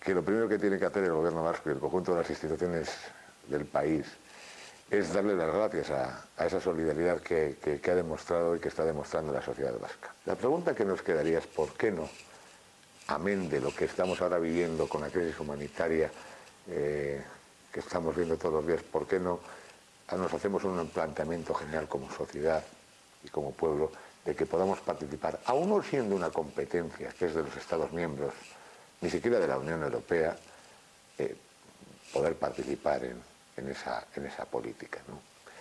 que lo primero que tiene que hacer el gobierno vasco y el conjunto de las instituciones del país es darle las gracias a, esa solidaridad que, ha demostrado y que está demostrando la sociedad vasca. La pregunta que nos quedaría es ¿por qué no, amén de lo que estamos ahora viviendo con la crisis humanitaria eh, que estamos viendo todos los días, ¿por qué no nos hacemos un planteamiento general como sociedad y como pueblo de que podamos participar, aún no siendo una competencia que es de los Estados miembros, ni siquiera de la Unión Europea, eh, poder participar en, esa, política.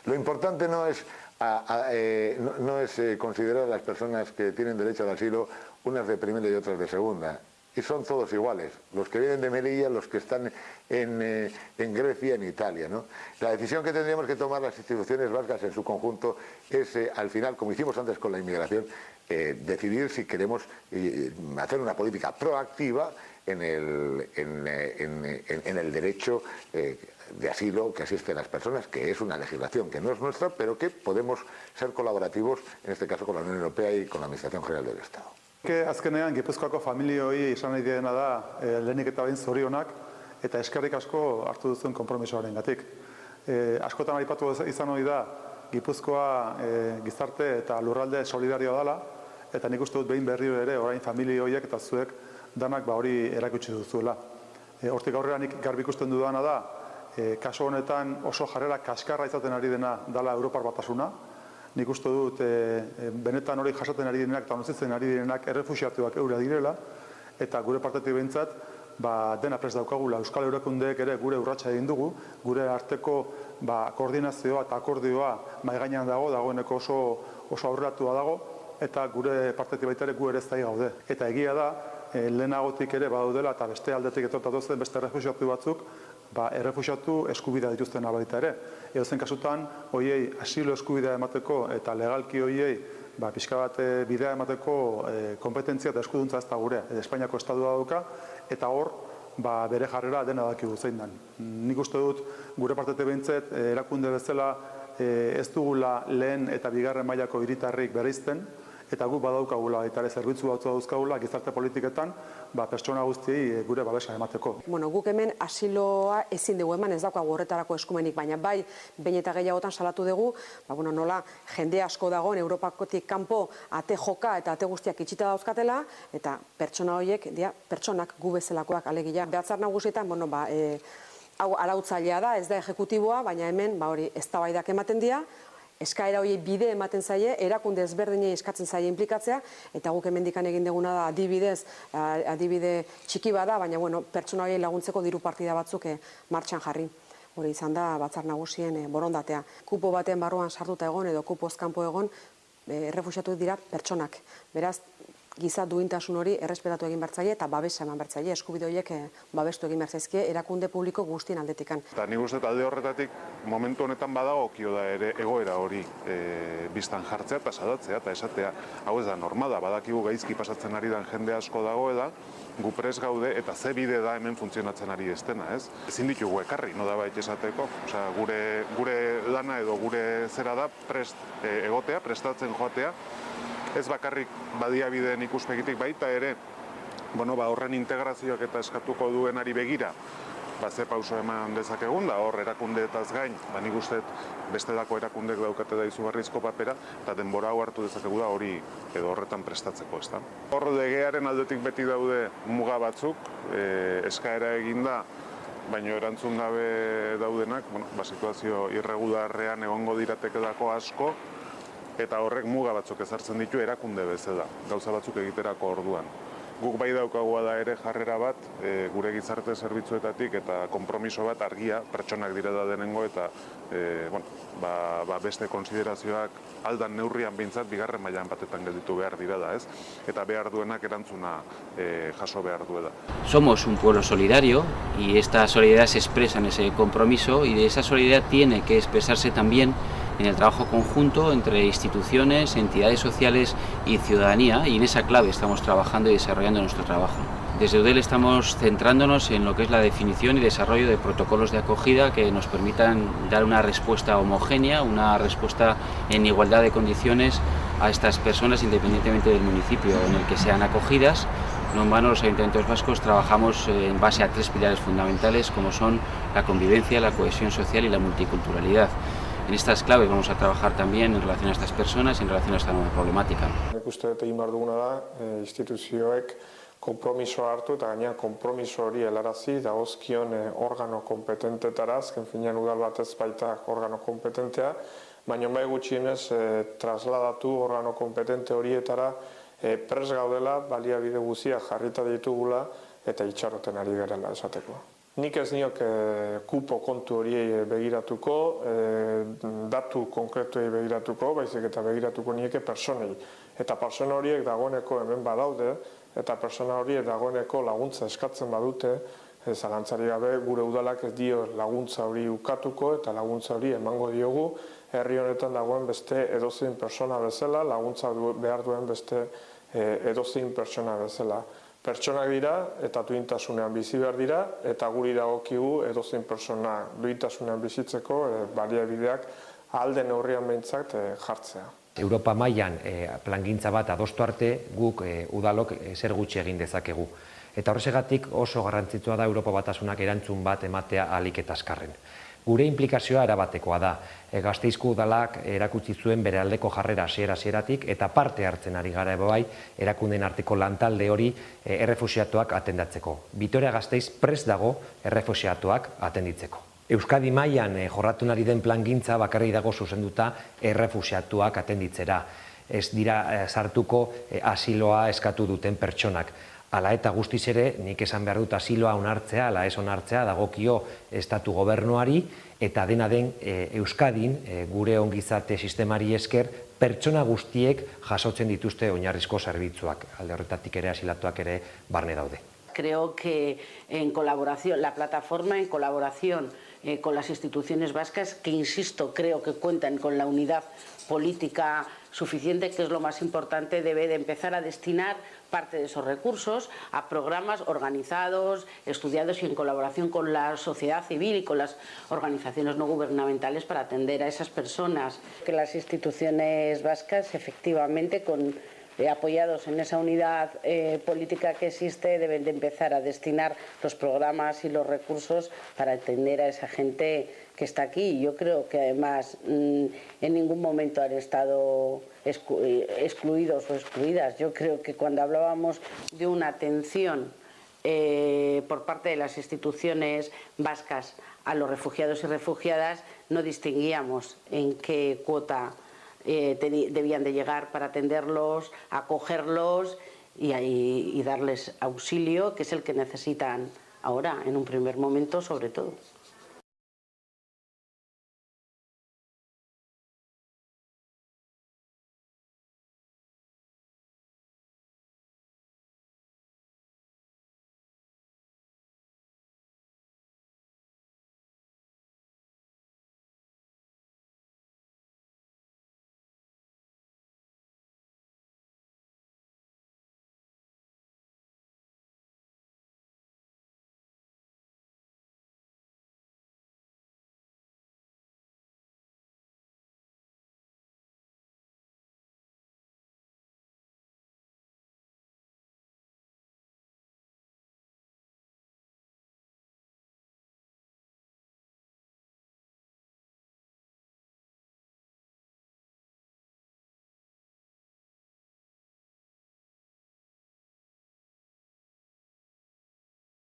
Lo importante no es, eh, eh, considerar a las personas que tienen derecho al asilo unas de primera y otras de segunda y son todos iguales, los que vienen de Melilla, los que están en, eh, Grecia, en Italia. La decisión que tendríamos que tomar las instituciones vascas en su conjunto es, eh, al final, como hicimos antes con la inmigración, eh, decidir si queremos hacer una política proactiva en el, en, el derecho de asilo que asisten las personas, que es una legislación que no es nuestra, pero que podemos ser colaborativos, en este caso con la Unión Europea y con la Administración General del Estado. Ke azkenean Gipuzkoako familioi izan nahi dena da e, lehenik eta behin zorionak eta eskerrik asko hartu duzuen konpromisoarengatik. E, askotan aipatu izan hori da Gipuzkoa e, gizarte eta lurralde solidarioa dela eta nik uste dut behin berriro ere orain familia horiek eta zuek danak ba hori erakutsi duzuela. E, hortik aurrera nik garbi ikusten dudana da e, kaso honetan oso jarrera kaskarra izaten ari dena dala Europar batasuna, nik uste dut e, benetan hori jasaten ari direnak eta onozitzen ari direnak errefusiatuak eura direla, eta gure partetik behintzat, ba, dena prest daukagula. Euskal Eurekundeek ere gure urratsa egin dugu, gure arteko ba, koordinazioa eta akordioa maigainan dago, dagoeneko oso, oso aurratua dago, eta gure partetik baita ere gu ere ez gaude. Eta egia da, e, lehenagotik ere badaudela eta beste aldetik etortatu zen beste errefusiatu batzuk, ba, errefusiatu eskubidea dituzten abaita ere. Edo zen kasutan, hoiei asilo eskubidea emateko eta legalki hoiei ba, pixka bat eh, bidea emateko e, kompetentzia eta eskuduntza ez da gure, e, Espainiako estadua dauka, eta hor, ba, bere jarrera dena daki guzein den. Nik uste dut, gure partete behintzet, erakunde bezala ez dugula lehen eta bigarren mailako hiritarrik bereizten, eta gu badaukagula eta ere zerbitzu batzu dauzkagula gizarte politiketan, ba, pertsona guztiei eh, gure babesa emateko. Bueno, guk hemen asiloa ezin dugu eman ez daukagu horretarako eskumenik, baina bai, bain eta gehiagotan salatu dugu, ba, bueno, nola jende asko dagoen Europakotik kanpo ate joka eta ate guztiak itxita dauzkatela, eta pertsona horiek, dia, pertsonak gu bezalakoak alegia. Behatzar nagusietan, bueno, ba, e, hau arautzailea da, ez da ejekutiboa, baina hemen, ba, hori, ez ematen dira, eskaera hori bide ematen zaie, erakunde ezberdinei eskatzen zaie implikatzea, eta guk hemendikan egin deguna da adibidez, adibide txiki bada, baina bueno, pertsona hori laguntzeko diru partida batzuk eh, martxan jarri. Hori izan da batzar nagusien eh, borondatea. Kupo baten barruan sartuta egon edo kupo ezkanpo egon, eh, errefusiatu dira pertsonak. Beraz, giza duintasun hori errespetatu egin bertzaile eta babesa eman bertzaile eskubide horiek eh, babestu egin bertzaizkie erakunde publiko guztien aldetikan. Eta nik uste alde horretatik momentu honetan badago kio da ere egoera hori e, biztan jartzea eta sadatzea eta esatea hau ez da normala badakigu gaizki pasatzen ari den jende asko dago eda gu pres gaude eta ze bide da hemen funtzionatzen ari estena, ez? Ezin ditugu ekarri, no da bait esateko, osea, gure, gure lana edo gure zera da prest e, egotea, prestatzen joatea, ez bakarrik badiabideen ikuspegitik baita ere, bueno, ba, horren integrazioak eta eskatuko duenari begira, ba, ze pauso eman dezakegun da, hor erakundeetaz gain, ba, nik uste beste dako erakundek daukate da izugarrizko papera, eta denbora hau hartu dezakegu da hori edo horretan prestatzeko, ez da. Hor legearen aldetik beti daude muga batzuk, e, eskaera eginda, baino erantzun gabe daudenak, bueno, ba, situazio irregularrean egongo dirateke dako asko, eta horrek muga batzuk ezartzen ditu erakunde bezala, gauza batzuk egiterako orduan. Guk bai daukagoa da ere jarrera bat, e, gure gizarte zerbitzuetatik eta konpromiso bat argia, pertsonak dire da denengo eta e, bueno, ba, ba beste konsiderazioak aldan neurrian bintzat bigarren mailan batetan gelditu behar dira da, ez? Eta behar duenak erantzuna e, jaso behar duela. Somos un pueblo solidario y esta solidaridad se expresa en ese compromiso y de esa solidaridad tiene que expresarse también en el trabajo conjunto entre instituciones, entidades sociales y ciudadanía y en esa clave estamos trabajando y desarrollando nuestro trabajo. Desde UDEL estamos centrándonos en lo que es la definición y desarrollo de protocolos de acogida que nos permitan dar una respuesta homogénea, una respuesta en igualdad de condiciones a estas personas independientemente del municipio en el que sean acogidas No en vano los ayuntamientos vascos trabajamos en base a tres pilares fundamentales como son la convivencia, la cohesión social y la multiculturalidad. En estas claves vamos a trabajar también en relación a estas personas y en relación a esta nueva problemática. Nik uste dut egin behar duguna da, e, instituzioek kompromisoa hartu eta gaina kompromiso hori helarazi dagozkion e, organo kompetentetara, azken finean udal batez baita organo kompetentea, baina bai gutxienez e, trasladatu organo kompetente horietara e, pres gaudela, baliabide guzia jarrita ditugula eta itxaroten ari garela esateko. Nik ez niok e, kupo kontu horiei begiratuko, e, datu konkretuei begiratuko, baizik eta begiratuko nieke personei. Eta persona horiek dagoeneko hemen badaude, eta persona horiek dagoeneko laguntza eskatzen badute, e, zalantzari gabe gure udalak ez dio laguntza hori ukatuko eta laguntza hori emango diogu, herri honetan dagoen beste edozein persona bezala, laguntza behar duen beste e, edozein persona bezala pertsonak dira eta duintasunean bizi behar dira eta guri dagokigu edozein persona duintasunean bizitzeko e, baliabideak alde neurrian behintzat e, jartzea. Europa mailan e, plangintza bat adostu arte guk e, udalok e, zer gutxi egin dezakegu. Eta horrezegatik oso garrantzitsua da Europa batasunak erantzun bat ematea alik eta askarren. Gure implikazioa erabatekoa da. E, gazteizko udalak erakutsi zuen bere aldeko jarrera hasiera hasieratik eta parte hartzen ari gara bai erakunden arteko lantalde hori e, errefusiatuak atendatzeko. Bitoria Gasteiz prest dago errefusiatuak atenditzeko. Euskadi mailan e, jorratu nari den plangintza bakarri dago zuzenduta errefusiatuak atenditzera. Ez dira e, sartuko e, asiloa eskatu duten pertsonak. Ala eta guztiz ere, nik esan behar dut asiloa onartzea, ala ez onartzea, dagokio estatu gobernuari, eta dena den e, Euskadin, e, gure ongizate sistemari esker, pertsona guztiek jasotzen dituzte oinarrizko zerbitzuak, alde horretatik ere asilatuak ere barne daude. Creo que en colaboración, la plataforma en colaboración eh, con las instituciones vascas, que insisto, creo que cuentan con la unidad política suficiente, que es lo más importante, debe de empezar a destinar parte de esos recursos a programas organizados, estudiados y en colaboración con la sociedad civil y con las organizaciones no gubernamentales para atender a esas personas. Que las instituciones vascas efectivamente con eh, apoyados en esa unidad eh, política que existe, deben de empezar a destinar los programas y los recursos para atender a esa gente que está aquí. Yo creo que además mm, en ningún momento han estado eh, excluidos o excluidas. Yo creo que cuando hablábamos de una atención por parte de las instituciones vascas a los refugiados y refugiadas, no distinguíamos en qué cuota eh, debían de llegar para atenderlos, acogerlos y, y darles auxilio, que es el que necesitan ahora, en un primer momento sobre todo.